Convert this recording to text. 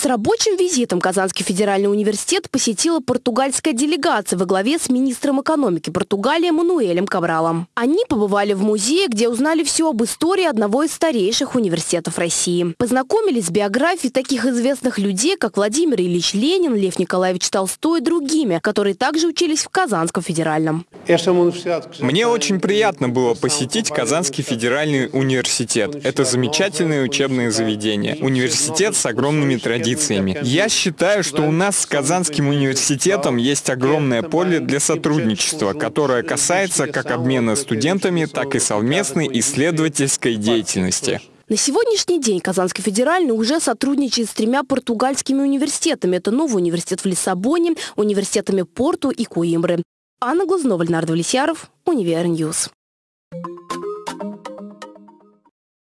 С рабочим визитом Казанский федеральный университет посетила португальская делегация во главе с министром экономики Португалии Мануэлем Кабралом. Они побывали в музее, где узнали все об истории одного из старейших университетов России. Познакомились с биографией таких известных людей, как Владимир Ильич Ленин, Лев Николаевич Толстой и другими, которые также учились в Казанском федеральном. Мне очень приятно было посетить Казанский федеральный университет. Это замечательное учебное заведение. Университет с огромными традициями. Я считаю, что у нас с Казанским университетом есть огромное поле для сотрудничества, которое касается как обмена студентами, так и совместной исследовательской деятельности. На сегодняшний день Казанский федеральный уже сотрудничает с тремя португальскими университетами. Это новый университет в Лиссабоне, университетами Порту и Коимбры. Анна Глазнова, Леонард Влесьяров, Univer News.